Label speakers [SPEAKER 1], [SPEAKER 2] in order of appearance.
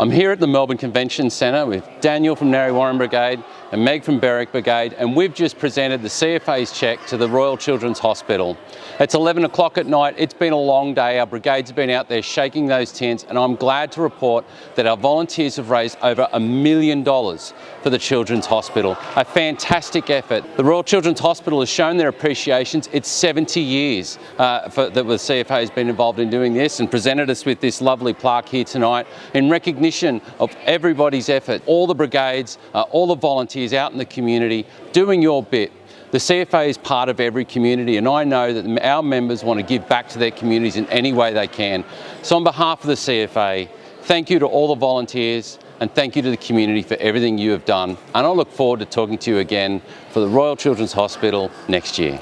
[SPEAKER 1] I'm here at the Melbourne Convention Centre with Daniel from Narre Warren Brigade and Meg from Berwick Brigade and we've just presented the CFA's cheque to the Royal Children's Hospital. It's 11 o'clock at night, it's been a long day, our brigades have been out there shaking those tents and I'm glad to report that our volunteers have raised over a million dollars for the Children's Hospital. A fantastic effort. The Royal Children's Hospital has shown their appreciations. It's 70 years uh, for, that the CFA has been involved in doing this and presented us with this lovely plaque here tonight in recognition recognition of everybody's effort, all the brigades, uh, all the volunteers out in the community doing your bit. The CFA is part of every community and I know that our members want to give back to their communities in any way they can. So on behalf of the CFA, thank you to all the volunteers and thank you to the community for everything you have done. And I look forward to talking to you again for the Royal Children's Hospital next year.